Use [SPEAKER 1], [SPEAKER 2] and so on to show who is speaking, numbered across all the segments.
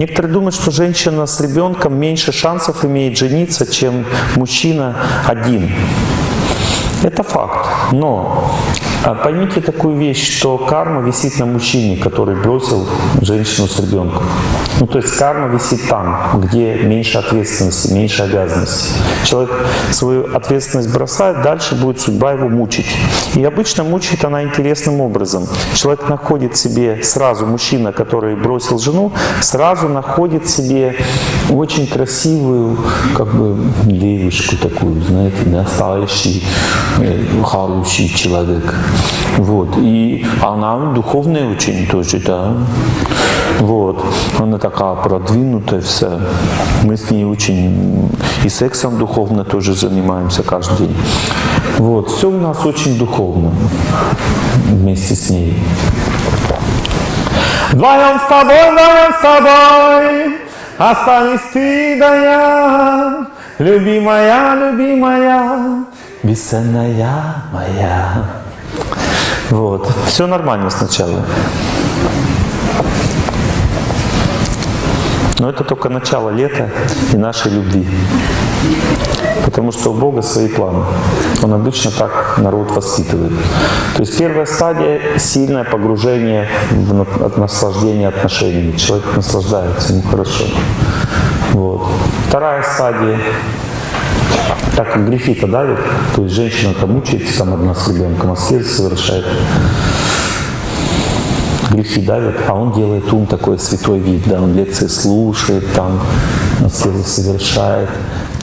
[SPEAKER 1] Некоторые думают, что женщина с ребенком меньше шансов имеет жениться, чем мужчина один. Это факт. Но поймите такую вещь, что карма висит на мужчине, который бросил женщину с ребенком. Ну, то есть карма висит там, где меньше ответственности, меньше обязанностей. Человек свою ответственность бросает, дальше будет судьба его мучить. И обычно мучает она интересным образом. Человек находит себе сразу, мужчина, который бросил жену, сразу находит себе очень красивую, как бы, девушку такую, знаете, настоящий, э, хороший человек. Вот. И она духовная очень тоже, да. Вот. Она такая продвинутая вся. Мы с ней очень и сексом духовно тоже занимаемся каждый день. Вот. Все у нас очень духовно вместе с ней. Вдвоем с тобой, вдвоем с тобой, останись ты да я, любимая, любимая, бесценная моя. Вот. Все нормально сначала. Но это только начало лета и нашей любви. Потому что у Бога свои планы. Он обычно так народ воспитывает. То есть первая стадия – сильное погружение в наслаждение отношениями. Человек наслаждается, ему хорошо. Вот. Вторая стадия так как грехи-то давят, то есть женщина-то мучается там одна с ребенком, аскез совершает. Грехи давят, а он делает ум такой святой вид, да, он лекции слушает, там, аскезы совершает,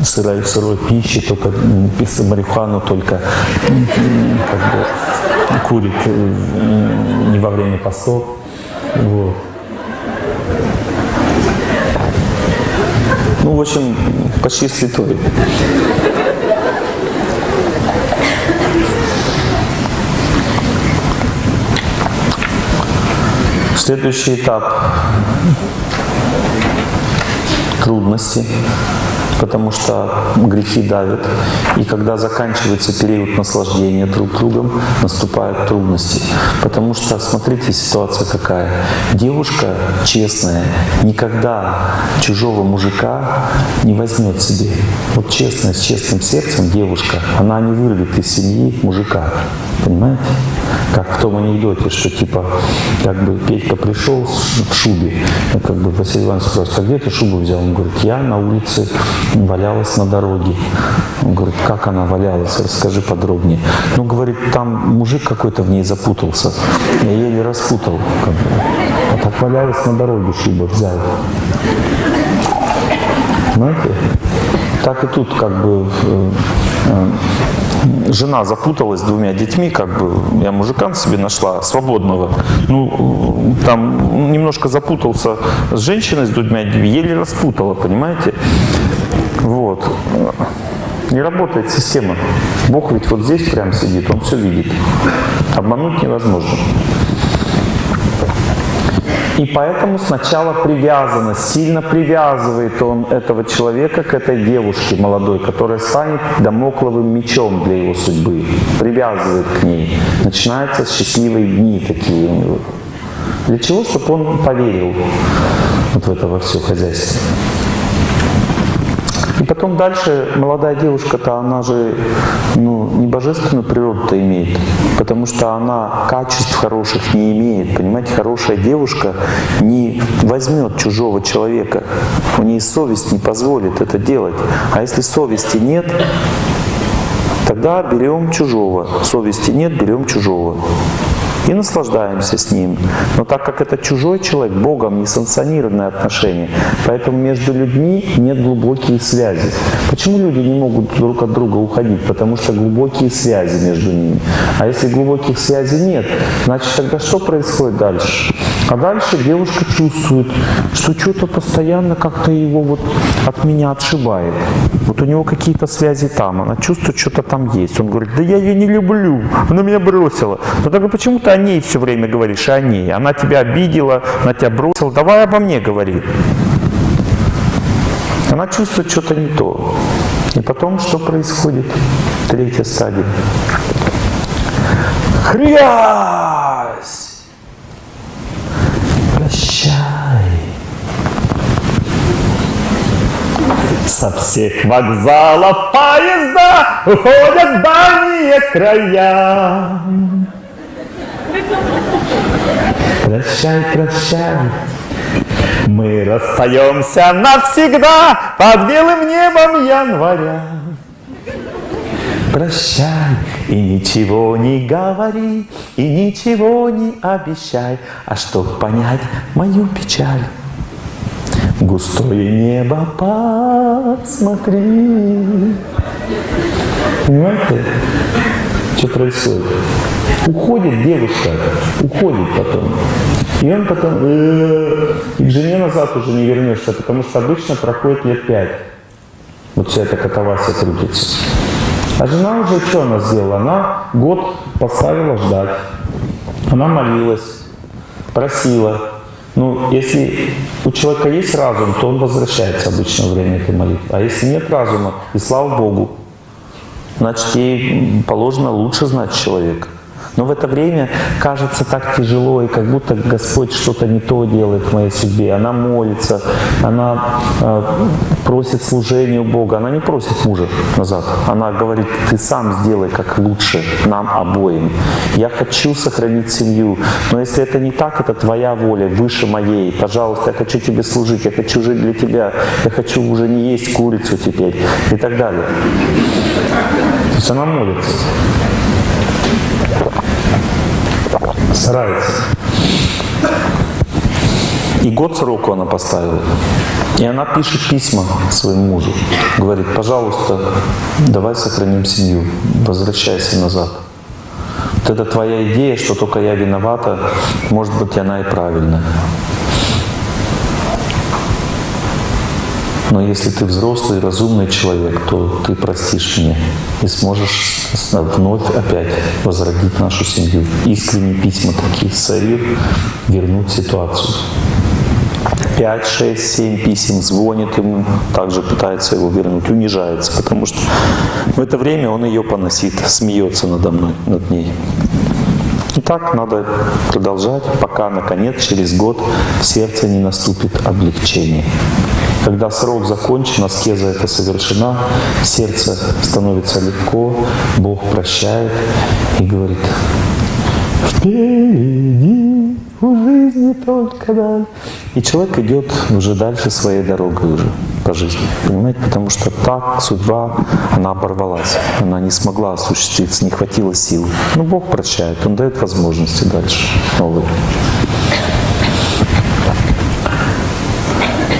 [SPEAKER 1] сырой, сырой пищи, только марихуану только как бы, курит э, не во время постов. Вот. Ну, в общем, почти святой. Следующий этап – трудности, потому что грехи давят. И когда заканчивается период наслаждения друг другом, наступают трудности. Потому что, смотрите, ситуация какая. Девушка честная никогда чужого мужика не возьмет себе. Вот честная, с честным сердцем девушка, она не вырвет из семьи мужика. Понимаете? Как в том анекдоте, что типа, как бы Петька пришел в шубе, ну, как бы Василий Иванович спрашивает, а где ты шубу взял? Он говорит, я на улице валялась на дороге. Он говорит, как она валялась? Расскажи подробнее. Ну, говорит, там мужик какой-то в ней запутался. Я еле распутал. Как бы. А так валялась на дороге шуба взял. Знаете? Так и тут как бы э, э, жена запуталась с двумя детьми, как бы я мужика себе нашла, свободного. Ну, там немножко запутался с женщиной, с двумя детьми, еле распутала, понимаете? Вот. Не работает система. Бог ведь вот здесь прям сидит, Он все видит. Обмануть невозможно. И поэтому сначала привязанность, сильно привязывает он этого человека к этой девушке молодой, которая станет домокловым мечом для его судьбы. Привязывает к ней. Начинаются счастливые дни такие у него. Для чего? Чтобы он поверил вот в это во все хозяйство. Потом дальше молодая девушка-то, она же ну, не божественную природу-то имеет, потому что она качеств хороших не имеет. Понимаете, хорошая девушка не возьмет чужого человека, у нее совесть не позволит это делать. А если совести нет, тогда берем чужого. Совести нет, берем чужого и наслаждаемся с ним. Но так как это чужой человек, Богом не санкционированные отношения, поэтому между людьми нет глубокие связи. Почему люди не могут друг от друга уходить? Потому что глубокие связи между ними. А если глубоких связей нет, значит тогда что происходит дальше? А дальше девушка чувствует, что что-то постоянно как-то его вот от меня отшибает. Вот у него какие-то связи там, она чувствует, что-то там есть. Он говорит, да я ее не люблю, она меня бросила. Но тогда почему ты о ней все время говоришь, о ней? Она тебя обидела, она тебя бросила, давай обо мне говори. Она чувствует что-то не то. И потом что происходит? Третья стадия. Хрясь! Прощай!
[SPEAKER 2] Со всех вокзалов поезда уходят дальние края. Прощай, прощай, мы расстаемся навсегда под белым небом января. Прощай и ничего не говори, и ничего не обещай, а чтоб понять мою печаль. Густое небо посмотри. Понимаете, что происходит? Уходит девушка, уходит потом. И он потом, э, и к жене назад уже не вернешься, потому что обычно проходит лет пять. Вот вся эта катавасия крутится. А жена уже что она сделала? Она год поставила ждать. Она молилась, просила. Ну, если у человека есть разум, то он возвращается обычно во время этой молитвы. А если нет разума, и слава Богу, значит, ей положено лучше знать человека. Но в это время кажется так тяжело, и как будто Господь что-то не то делает в моей судьбе. Она молится, она э, просит служения Бога. Она не просит мужа назад. Она говорит, ты сам сделай как лучше нам обоим. Я хочу сохранить семью, но если это не так, это твоя воля, выше моей. Пожалуйста, я хочу тебе служить, я хочу жить для тебя, я хочу уже не есть курицу теперь и так далее. То есть она молится. Старается. И год сроку она поставила. И она пишет письма своему мужу. Говорит, пожалуйста, давай сохраним семью, возвращайся назад. Вот это твоя идея, что только я виновата, может быть, она и правильная. Но если ты взрослый, разумный человек, то ты простишь мне и сможешь вновь опять возродить нашу семью. Искренние письма такие с целью вернуть ситуацию. 5, 6, 7 писем, звонит ему, также пытается его вернуть, унижается, потому что в это время он ее поносит, смеется надо мной, над ней. И так надо продолжать, пока, наконец, через год в сердце не наступит облегчение. Когда срок закончен, аскеза это совершена, сердце становится легко, Бог прощает и говорит, впереди у жизни только даль. И человек идет уже дальше своей дорогой уже по жизни. Понимаете? Потому что так судьба, она оборвалась. Она не смогла осуществиться, не хватило сил. Но Бог прощает, Он дает возможности дальше новые.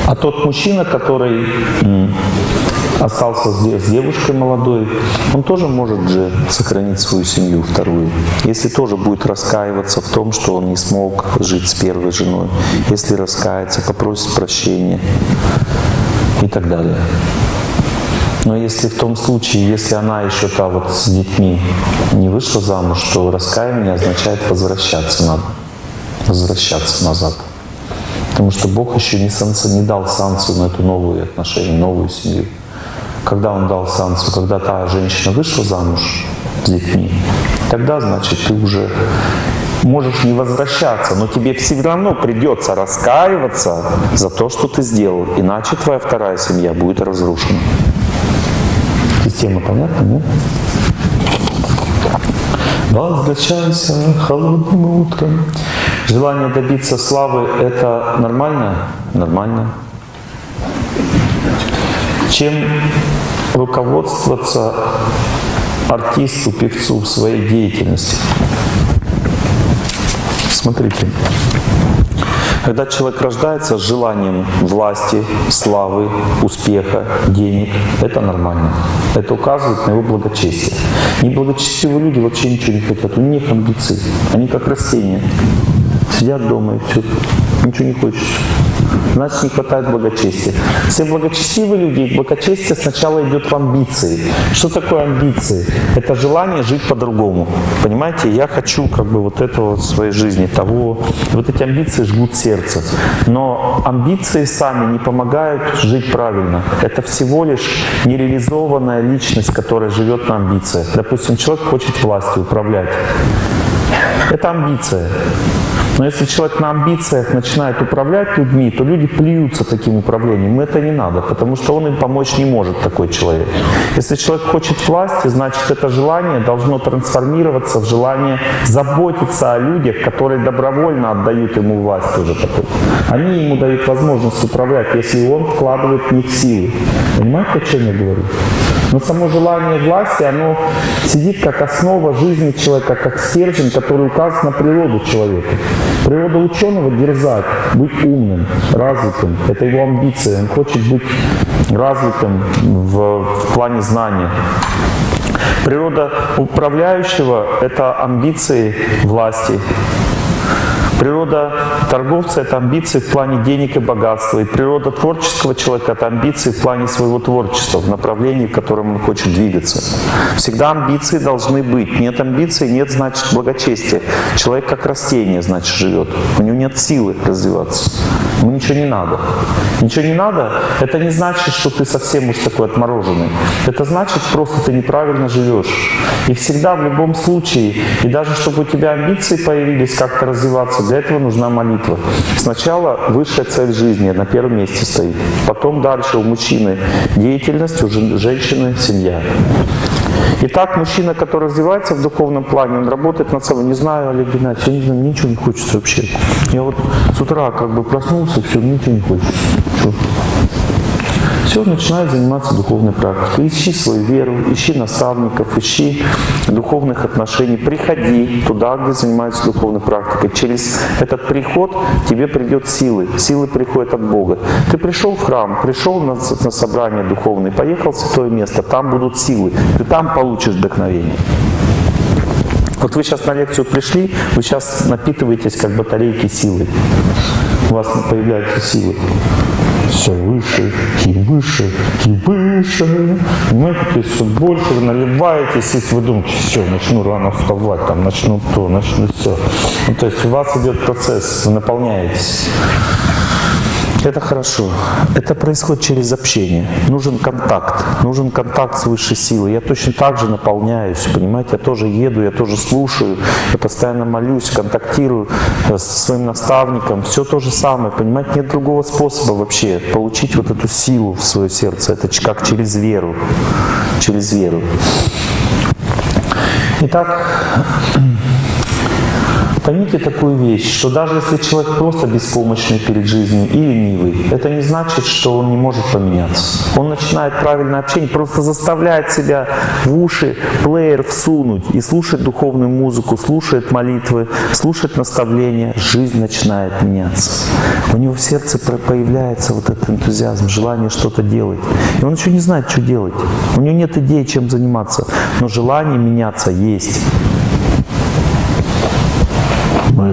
[SPEAKER 2] А тот мужчина, который остался с девушкой молодой, он тоже может же сохранить свою семью вторую. Если тоже будет раскаиваться в том, что он не смог жить с первой женой, если раскается, попросит прощения и так далее. Но если в том случае, если она еще та вот с детьми не вышла замуж, то раскаяние означает возвращаться надо, возвращаться назад. Потому что Бог еще не, санкцию, не дал санкцию на эту новую отношение, новую семью. Когда Он дал санкцию, когда та женщина вышла замуж с детьми, тогда, значит, ты уже можешь не возвращаться, но тебе все равно придется раскаиваться за то, что ты сделал. Иначе твоя вторая семья будет разрушена. Система понятна, нет? Возвращайся холодным утром. Желание добиться славы – это нормально? Нормально. Чем руководствоваться артисту, певцу в своей деятельности? Смотрите. Когда человек рождается с желанием власти, славы, успеха, денег, это нормально. Это указывает на его благочестие. Неблагочестивые люди вообще ничего не хотят, у них амбиции. Они как растения. Сидят дома и все, ничего не хочется. Значит, не хватает благочестия. Все благочестивые люди, благочестие сначала идет в амбиции. Что такое амбиции? Это желание жить по-другому. Понимаете, я хочу как бы вот этого в своей жизни, того. Вот эти амбиции жгут сердце. Но амбиции сами не помогают жить правильно. Это всего лишь нереализованная личность, которая живет на амбициях. Допустим, человек хочет властью управлять. Это амбиция.
[SPEAKER 1] Но если человек на амбициях начинает управлять людьми, то люди плюются таким управлением. Это не надо, потому что он им помочь не может, такой человек. Если человек хочет власти, значит это желание должно трансформироваться в желание заботиться о людях, которые добровольно отдают ему власть уже потом. Они ему дают возможность управлять, если он вкладывает в них силы. Понимаете, о чем я говорю? Но само желание власти, оно сидит как основа жизни человека, как стержень, который указывает на природу человека. Природа ученого – дерзать, быть умным, развитым. Это его амбиция. Он хочет быть развитым в, в плане знания. Природа управляющего – это амбиции власти, Природа торговца – это амбиции в плане денег и богатства. И природа творческого человека – это амбиции в плане своего творчества, в направлении, в котором он хочет двигаться. Всегда амбиции должны быть. Нет амбиций – нет, значит, благочестия. Человек как растение, значит, живет. У него нет силы развиваться. Ему ничего не надо. Ничего не надо – это не значит, что ты совсем уж такой отмороженный. Это значит, просто ты неправильно живешь. И всегда, в любом случае, и даже чтобы у тебя амбиции появились как-то развиваться, для этого нужна молитва. Сначала высшая цель жизни на первом месте стоит. Потом дальше у мужчины деятельность, у женщины семья. Итак, мужчина, который развивается в духовном плане, он работает над собой. Не знаю, Олег Геннадьевич, я не знаю, мне ничего не хочется вообще. Я вот с утра как бы проснулся, все, ничего не хочется. Все, начинай заниматься духовной практикой. Ищи свою веру, ищи наставников, ищи духовных отношений. Приходи туда, где занимаются духовной практикой. Через этот приход тебе придет силы. Силы приходят от Бога. Ты пришел в храм, пришел на, на собрание духовное, поехал в святое место, там будут силы. Ты там получишь вдохновение. Вот вы сейчас на лекцию пришли, вы сейчас напитываетесь как батарейки силы. У вас появляются силы все выше и выше и выше. Есть все больше вы наливаетесь, если вы думаете, все, начну рано вставать, там, начну то, начну все. Ну, то есть у вас идет процесс, вы наполняетесь. Это хорошо. Это происходит через общение. Нужен контакт. Нужен контакт с высшей силой. Я точно так же наполняюсь, понимаете? Я тоже еду, я тоже слушаю, я постоянно молюсь, контактирую э, со своим наставником. Все то же самое, понимаете? Нет другого способа вообще получить вот эту силу в свое сердце. Это как через веру. Через веру. Итак, Поймите такую вещь, что даже если человек просто беспомощный перед жизнью и ленивый, это не значит, что он не может поменяться. Он начинает правильное общение, просто заставляет себя в уши плеер всунуть и слушать духовную музыку, слушает молитвы, слушает наставления, жизнь начинает меняться. У него в сердце появляется вот этот энтузиазм, желание что-то делать. И он еще не знает, что делать. У него нет идеи, чем заниматься, но желание меняться есть.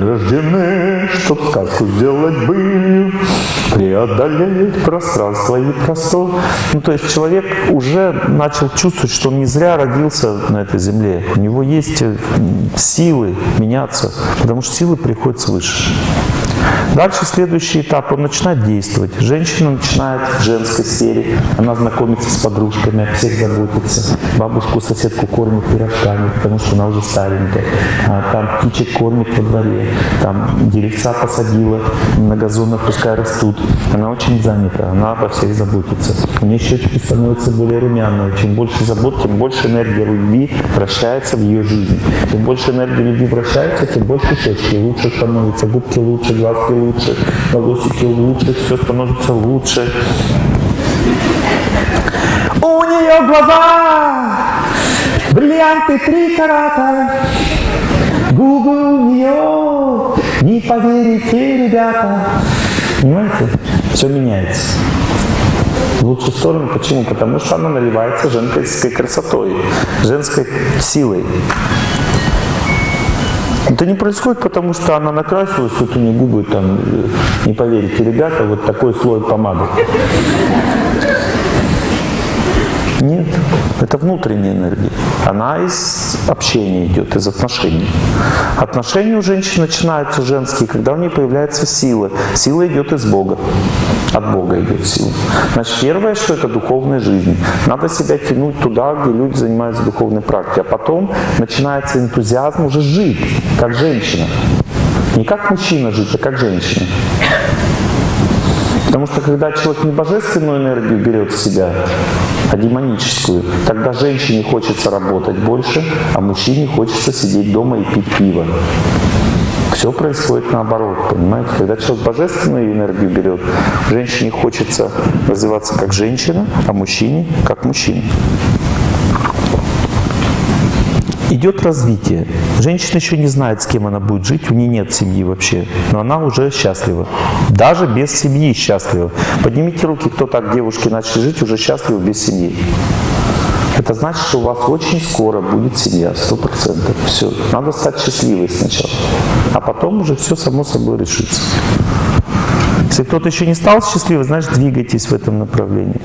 [SPEAKER 1] Рождены, чтоб сказку сделать былью, преодолеть пространство и простор. Ну, то есть человек уже начал чувствовать, что он не зря родился на этой земле. У него есть э, силы меняться, потому что силы приходят свыше. Дальше следующий этап, он начинает действовать. Женщина начинает в женской сфере, она знакомится с подружками, о всех заботится. Бабушку, соседку кормит пирожками, потому что она уже старенькая. А, там птичек кормит во дворе, там деревца посадила на газонах, пускай растут. Она очень занята, она обо всех заботится. У нее щечки становятся более румяные. Чем больше забот, тем больше энергии любви вращается в ее жизнь. Чем больше энергии любви вращается, тем больше щечки лучше становятся, губки лучше, глазки лучше лучше, волосики лучше, все становится лучше. У нее глаза, бриллианты три карата, губы у нее, не поверите, ребята. Понимаете? Все меняется. В лучшую сторону. Почему? Потому что она наливается женской красотой, женской силой. Это не происходит, потому что она накрасилась, вот у нее губы там, э, не поверите, ребята, вот такой слой помады. Нет, это внутренняя энергия. Она из общения идет, из отношений. Отношения у женщин начинаются женские, когда у нее появляется сила. Сила идет из Бога. От Бога идет сила. Значит, первое, что это духовная жизнь. Надо себя тянуть туда, где люди занимаются духовной практикой. А потом начинается энтузиазм уже жить, как женщина. Не как мужчина жить, а как женщина. Потому что когда человек не божественную энергию берет в себя, а демоническую, тогда женщине хочется работать больше, а мужчине хочется сидеть дома и пить пиво. Все происходит наоборот, понимаете? Когда человек божественную энергию берет, женщине хочется развиваться как женщина, а мужчине как мужчина. Идет развитие. Женщина еще не знает, с кем она будет жить, у нее нет семьи вообще, но она уже счастлива. Даже без семьи счастлива. Поднимите руки, кто так девушки начали жить, уже счастливы без семьи. Это значит, что у вас очень скоро будет семья, сто процентов. Все, надо стать счастливой сначала, а потом уже все само собой решится. Если кто-то еще не стал счастливым, значит, двигайтесь в этом направлении.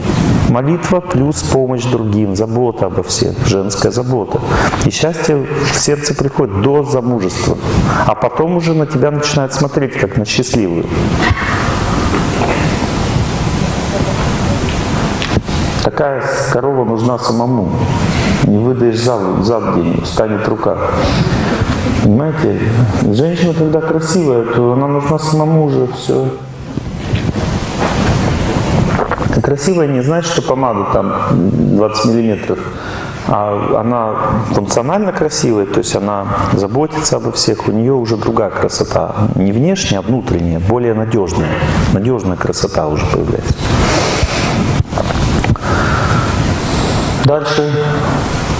[SPEAKER 1] Молитва плюс помощь другим, забота обо всех, женская забота. И счастье в сердце приходит до замужества. А потом уже на тебя начинают смотреть, как на счастливую. Такая корова нужна самому. Не выдаешь за, за день, станет рука. Понимаете? Женщина, когда красивая, то она нужна самому уже все. Красивая не значит, что помада там 20 миллиметров, а она функционально красивая, то есть она заботится обо всех, у нее уже другая красота. Не внешняя, а внутренняя, более надежная. Надежная красота уже появляется. Дальше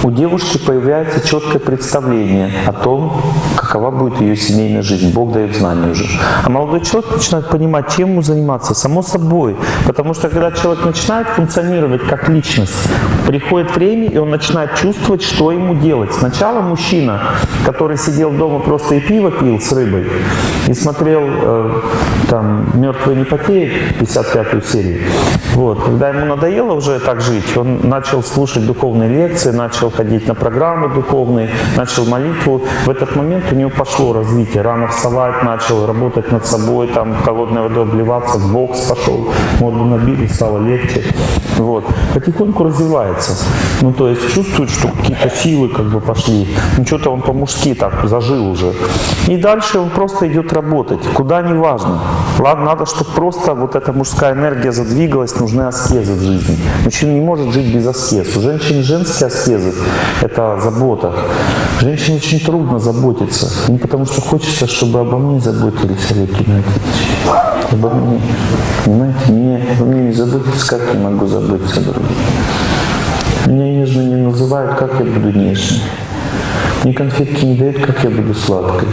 [SPEAKER 1] у девушки появляется четкое представление о том, какова будет ее семейная жизнь. Бог дает знания уже. А молодой человек начинает понимать, чем ему заниматься. Само собой. Потому что когда человек начинает функционировать как личность, приходит время, и он начинает чувствовать, что ему делать. Сначала мужчина, который сидел дома просто и пиво пил с рыбой, и смотрел э, там «Мертвые не потеют», 55-ю серию. Вот. Когда ему надоело уже так жить, он начал слушать духовные лекции, начал ходить на программы духовные, начал молитву. В этот момент у него пошло развитие. Рано вставать начал, работать над собой, там холодной водой обливаться, в бокс пошел, морду набили, стало легче. Вот. Потихоньку развивается. Ну, то есть чувствует, что какие-то силы как бы пошли. Ну, что-то он по-мужски так зажил уже. И дальше он просто идет работать. Куда не важно. Ладно, надо, чтобы просто вот эта мужская энергия задвигалась, нужны аскезы в жизни. Мужчина не может жить без аскез. У женщин женские аскезы – это забота. Женщине очень трудно заботиться. Не потому что хочется, чтобы обо мне заботились, Олег Геннадьевич. Обо мне. Понимаете, мне, обо мне не заботиться, как я могу заботиться о других. Меня нежно не называют, как я буду нежной. Мне конфетки не дают, как я буду сладкой.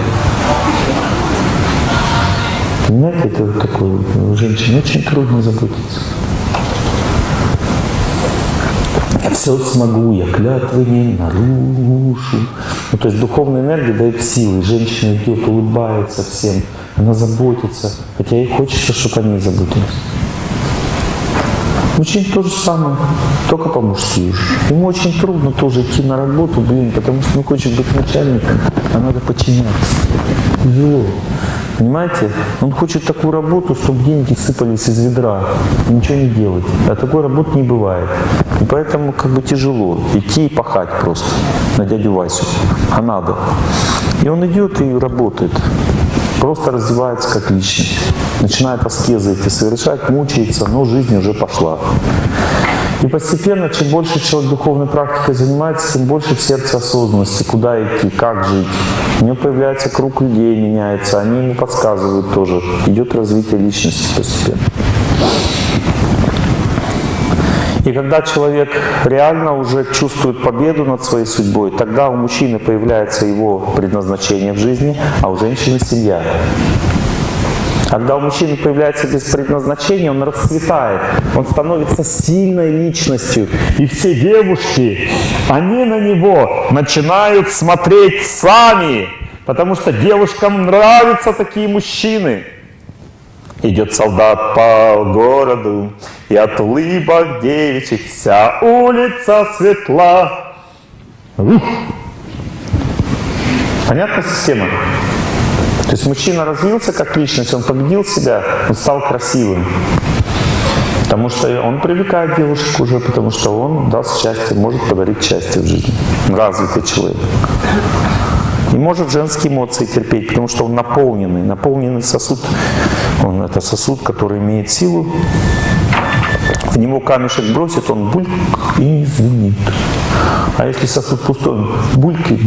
[SPEAKER 1] Понимаете, это вот такое, женщине очень трудно заботиться. Я все смогу, я клятвы не нарушу. Ну, то есть духовная энергия дает силы. Женщина идет, улыбается всем, она заботится, хотя ей хочется, чтобы они заботились. Мужчин то же самое, только по-мужски. Ему очень трудно тоже идти на работу, блин, потому что он хочет быть начальником, а надо подчиняться. Тяжело. Понимаете? Он хочет такую работу, чтобы деньги сыпались из ведра, ничего не делать. А такой работы не бывает. И поэтому как бы тяжело идти и пахать просто на дядю Васю. А надо. И он идет и работает. Просто развивается как личность. Начинает аскезы эти совершать, мучается, но жизнь уже пошла. И постепенно, чем больше человек духовной практикой занимается, тем больше в сердце осознанности, куда идти, как жить. У него появляется круг людей, меняется, они ему подсказывают тоже. Идет развитие личности постепенно. И когда человек реально уже чувствует победу над своей судьбой, тогда у мужчины появляется его предназначение в жизни, а у женщины семья. Когда у мужчины появляется без предназначения, он расцветает, он становится сильной личностью. И все девушки, они на него начинают смотреть сами, потому что девушкам нравятся такие мужчины. Идет солдат по городу, и от улыбок девичьих вся улица светла. Ух. Понятна система? То есть мужчина развился как личность, он победил себя, он стал красивым. Потому что он привлекает девушек уже, потому что он даст счастье, может подарить счастье в жизни. Развитый человек. И может женские эмоции терпеть, потому что он наполненный. Наполненный сосуд, он это сосуд, который имеет силу. В него камешек бросит, он бульк и не звенит. А если сосуд пустой, он булькает,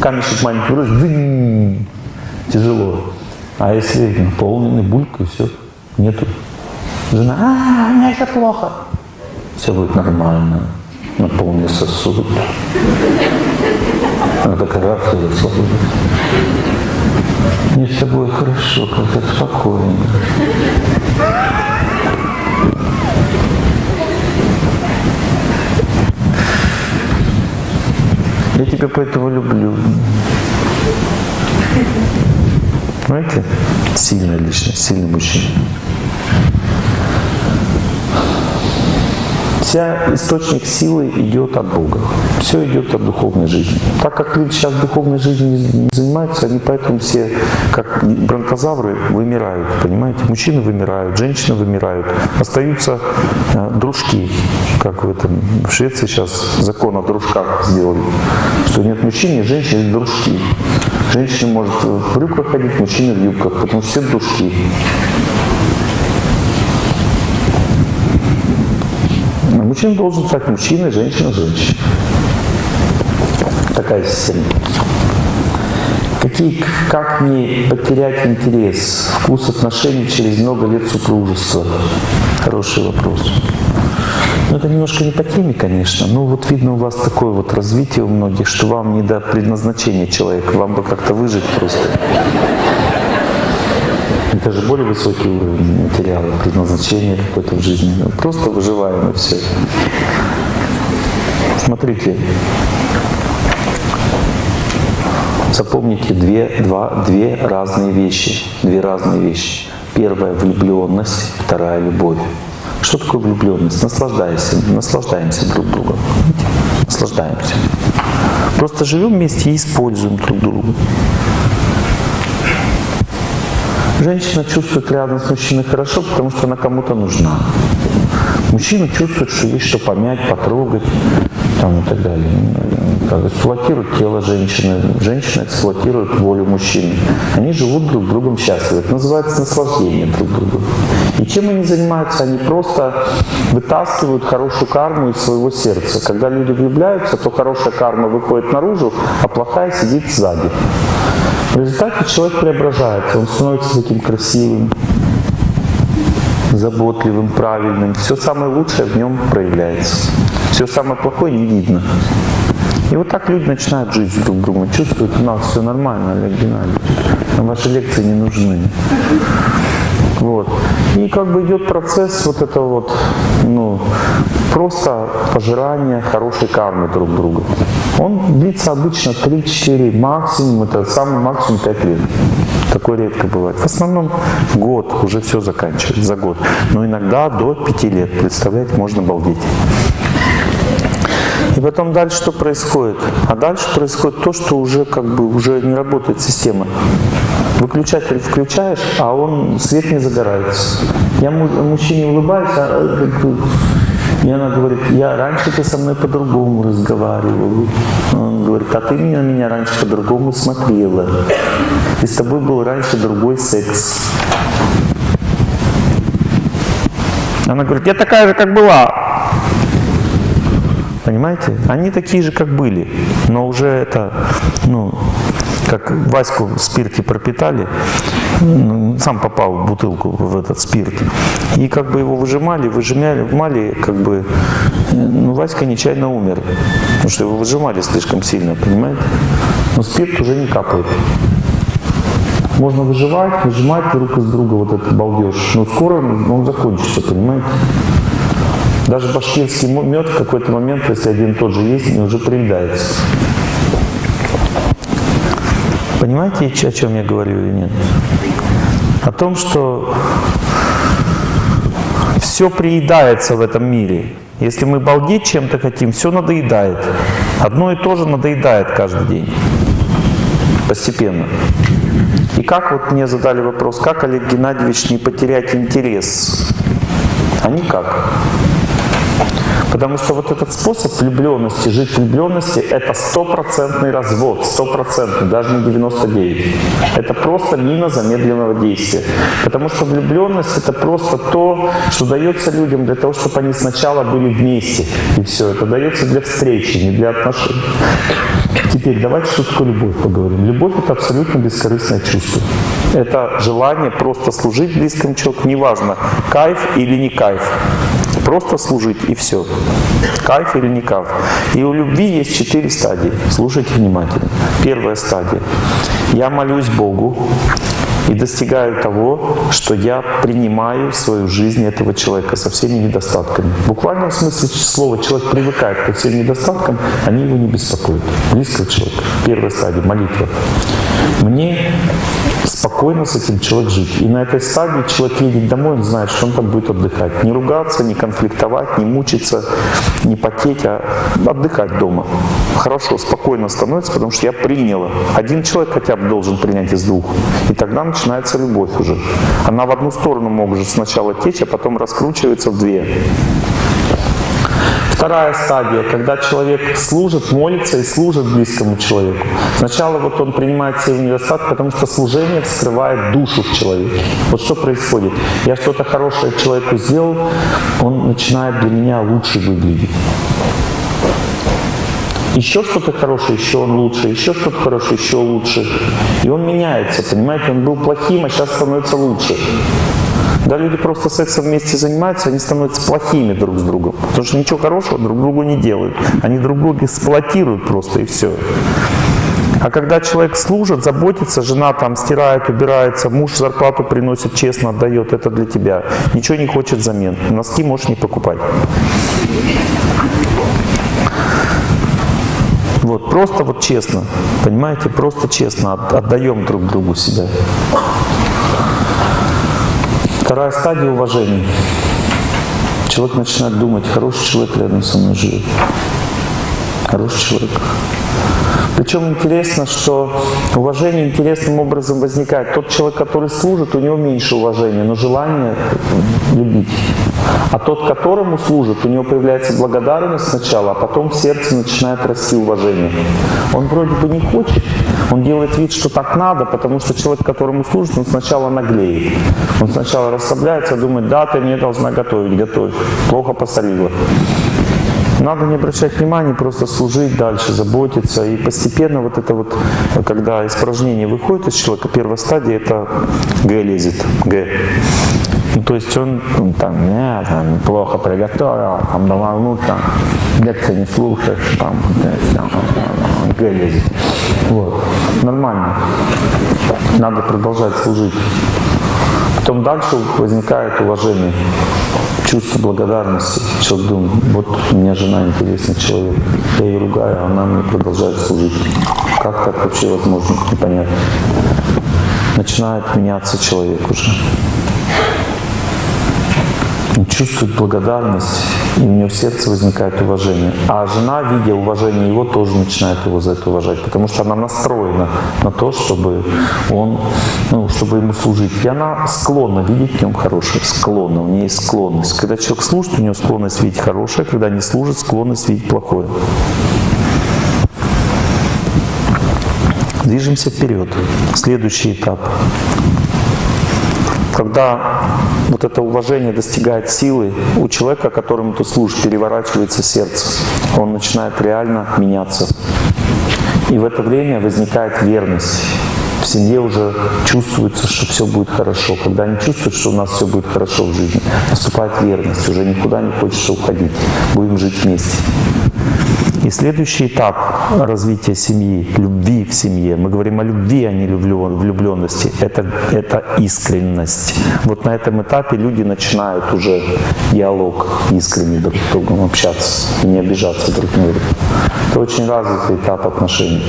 [SPEAKER 1] камешек маленький бросит, тяжело. А если наполненный булькой, все, нету. Жена, а, мне это плохо. Все будет нормально. Наполни сосуд. Она такая и расслабилась. Мне с тобой хорошо, как-то спокойно. Я тебя поэтому люблю. Знаете, сильная личность, сильный мужчина. Вся источник силы идет от Бога. Все идет от духовной жизни. Так как люди сейчас духовной жизнью не занимаются, они поэтому все, как бронтозавры, вымирают. Понимаете? Мужчины вымирают, женщины вымирают. Остаются э, дружки. Как в, этом, в Швеции сейчас закон о дружках сделали. Что нет мужчин, нет женщин, есть дружки. Женщина может в брюках ходить, мужчина в юбках, потому что все дружки. Мужчина должен стать мужчиной, женщина – женщиной. Такая система. Какие, как не потерять интерес, вкус отношений через много лет супружества? Хороший вопрос. Ну, это немножко не по теме, конечно. Но вот видно у вас такое вот развитие у многих, что вам не до предназначения человека. Вам бы как-то выжить просто. Это же более высокий уровень материала, предназначения какой-то в жизни. Ну, просто выживаем и все. Смотрите, запомните две, два, две разные вещи. Две разные вещи. Первая – влюбленность, вторая – любовь. Что такое влюбленность? Наслаждаемся, наслаждаемся друг другом. Наслаждаемся. Просто живем вместе и используем друг друга. Женщина чувствует рядом с мужчиной хорошо, потому что она кому-то нужна. Мужчина чувствует, что есть что помять, потрогать там, и так далее. Как эксплуатирует тело женщины, женщина эксплуатирует волю мужчины. Они живут друг другом счастливо. Это называется наслаждение друг другу. И чем они занимаются? Они просто вытаскивают хорошую карму из своего сердца. Когда люди влюбляются, то хорошая карма выходит наружу, а плохая сидит сзади. В результате человек преображается, он становится таким красивым, заботливым, правильным. Все самое лучшее в нем проявляется. Все самое плохое не видно. И вот так люди начинают жить друг другом, чувствуют, у нас все нормально, Олег Геннадьевич, нам ваши лекции не нужны. Вот. И как бы идет процесс вот этого вот, ну, просто пожирания хорошей кармы друг друга. Он длится обычно 3-4, максимум, это самый максимум 5 лет. Такое редко бывает. В основном год, уже все заканчивается за год. Но иногда до 5 лет, представляете, можно балдеть. И потом дальше что происходит? А дальше происходит то, что уже как бы уже не работает система. Выключатель включаешь, а он свет не загорается. Я мужчине улыбаюсь, а, и она говорит, я раньше ты со мной по-другому разговаривал. Он говорит, а ты меня, меня раньше по-другому смотрела. И с тобой был раньше другой секс. Она говорит, я такая же, как была. Понимаете? Они такие же, как были, но уже это, ну, как Ваську в спирте пропитали, ну, сам попал в бутылку в этот спирт, и как бы его выжимали, выжимали, вмали, как бы, ну, Васька нечаянно умер, потому что его выжимали слишком сильно, понимаете? Но спирт уже не капает. Можно выживать, выжимать друг из друга вот этот балдеж, но скоро он закончится, понимаете? Даже башкирский мед в какой-то момент, если один тот же есть, не уже приедается. Понимаете, о чем я говорю или нет? О том, что все приедается в этом мире. Если мы балдеть чем-то хотим, все надоедает. Одно и то же надоедает каждый день. Постепенно. И как вот мне задали вопрос, как Олег Геннадьевич не потерять интерес? А никак. Потому что вот этот способ влюбленности, жить в влюбленности, это стопроцентный развод, стопроцентный, даже не 99. Это просто мина замедленного действия. Потому что влюбленность это просто то, что дается людям для того, чтобы они сначала были вместе. И все, это дается для встречи, не для отношений. Теперь давайте что такое любовь поговорим. Любовь это абсолютно бескорыстное чувство. Это желание просто служить близкому человеку, неважно, кайф или не кайф. Просто служить и все. Кайф или не кайф. И у любви есть четыре стадии. Слушайте внимательно. Первая стадия. Я молюсь Богу и достигаю того, что я принимаю в свою жизнь этого человека со всеми недостатками. В буквальном смысле слова человек привыкает ко всем недостаткам, они его не беспокоят. Близкого человека. Первая стадия – молитва. Мне спокойно с этим человек жить. И на этой стадии человек едет домой, он знает, что он там будет отдыхать. Не ругаться, не конфликтовать, не мучиться, не потеть, а отдыхать дома. Хорошо, спокойно становится, потому что я приняла. Один человек хотя бы должен принять из двух. И тогда начинается любовь уже. Она в одну сторону может сначала течь, а потом раскручивается в две. Вторая стадия, когда человек служит, молится и служит близкому человеку. Сначала вот он принимает все недостатки, потому что служение вскрывает душу в человеке. Вот что происходит. Я что-то хорошее человеку сделал, он начинает для меня лучше выглядеть. Еще что-то хорошее, еще он лучше, еще что-то хорошее, еще лучше. И он меняется, понимаете, он был плохим, а сейчас становится лучше. Когда люди просто сексом вместе занимаются, они становятся плохими друг с другом. Потому что ничего хорошего друг другу не делают. Они друг друга эксплуатируют просто и все. А когда человек служит, заботится, жена там стирает, убирается, муж зарплату приносит, честно отдает, это для тебя. Ничего не хочет взамен. Носки можешь не покупать. Вот, просто вот честно, понимаете, просто честно отдаем друг другу себя. Вторая стадия уважения. Человек начинает думать, хороший человек рядом со мной живет. Хороший человек. Причем интересно, что уважение интересным образом возникает. Тот человек, который служит, у него меньше уважения, но желание любить. А тот, которому служит, у него появляется благодарность сначала, а потом в сердце начинает расти уважение. Он вроде бы не хочет, он делает вид, что так надо, потому что человек, которому служит, он сначала наглеет. Он сначала расслабляется, думает, да, ты мне должна готовить, готовь. Плохо посолила. Надо не обращать внимания, просто служить дальше, заботиться. И постепенно вот это вот, когда испражнение выходит из человека, первая стадия это Г лезет, Г. Ну, то есть он ну, там, не, там, плохо приготовил, там, давно там, лекции не слушаешь, там, там, Г лезет. Вот. Нормально. Надо продолжать служить. Потом дальше возникает уважение чувство благодарности. Человек думает, вот у меня жена интересный человек, я ее ругаю, а она мне продолжает служить. Как так вообще возможно, непонятно. Начинает меняться человек уже. Он чувствует благодарность, и у него в сердце возникает уважение. А жена, видя уважение его, тоже начинает его за это уважать, потому что она настроена на то, чтобы он, ну, чтобы ему служить. И она склонна видеть в нем хорошее, склонна, у нее есть склонность. Когда человек служит, у него склонность видеть хорошее, когда не служит, склонность видеть плохое. Движемся вперед. Следующий этап когда вот это уважение достигает силы, у человека, которому ты служишь, переворачивается сердце. Он начинает реально меняться. И в это время возникает верность. В семье уже чувствуется, что все будет хорошо. Когда они чувствуют, что у нас все будет хорошо в жизни, наступает верность, уже никуда не хочется уходить. Будем жить вместе. И следующий этап развития семьи, любви в семье, мы говорим о любви, а не влюбленности, это, это искренность. Вот на этом этапе люди начинают уже диалог искренний друг с другом общаться и не обижаться друг на друга. Это очень развитый этап отношений.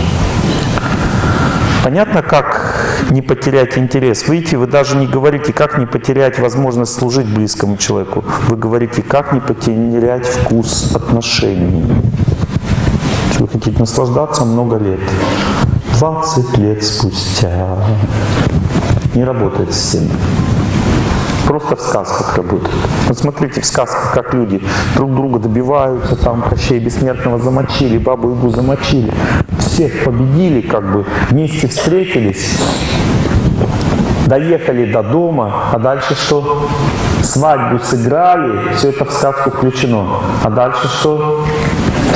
[SPEAKER 1] Понятно, как не потерять интерес. Видите, вы даже не говорите, как не потерять возможность служить близкому человеку. Вы говорите, как не потерять вкус отношений. Вы хотите наслаждаться много лет. 20 лет спустя. Не работает система. просто в сказках работает. Вот смотрите в сказках, как люди друг друга добиваются, там Кощей Бессмертного замочили, Бабу Ягу замочили, всех победили, как бы вместе встретились, доехали до дома, а дальше что? Свадьбу сыграли, все это в сказку включено. А дальше что?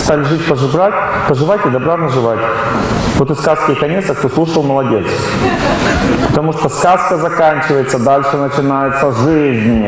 [SPEAKER 1] Стали жить, поживать, поживать и добра наживать. Вот и сказки конец, а кто слушал, молодец. Потому что сказка заканчивается, дальше начинается жизнь.